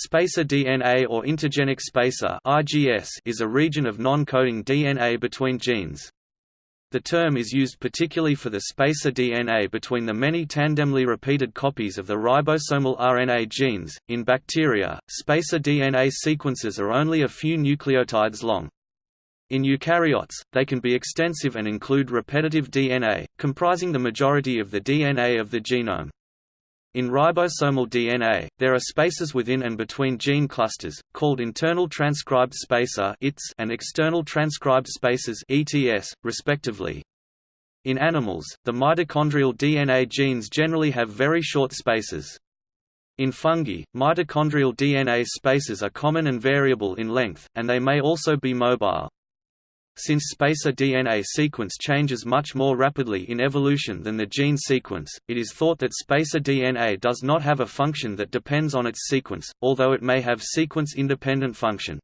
Spacer DNA or intergenic spacer is a region of non-coding DNA between genes. The term is used particularly for the spacer DNA between the many tandemly repeated copies of the ribosomal RNA genes. In bacteria, spacer DNA sequences are only a few nucleotides long. In eukaryotes, they can be extensive and include repetitive DNA, comprising the majority of the DNA of the genome. In ribosomal DNA, there are spacers within and between gene clusters, called internal transcribed spacer and external transcribed spaces ETS, respectively. In animals, the mitochondrial DNA genes generally have very short spacers. In fungi, mitochondrial DNA spacers are common and variable in length, and they may also be mobile. Since spacer DNA sequence changes much more rapidly in evolution than the gene sequence, it is thought that spacer DNA does not have a function that depends on its sequence, although it may have sequence-independent function.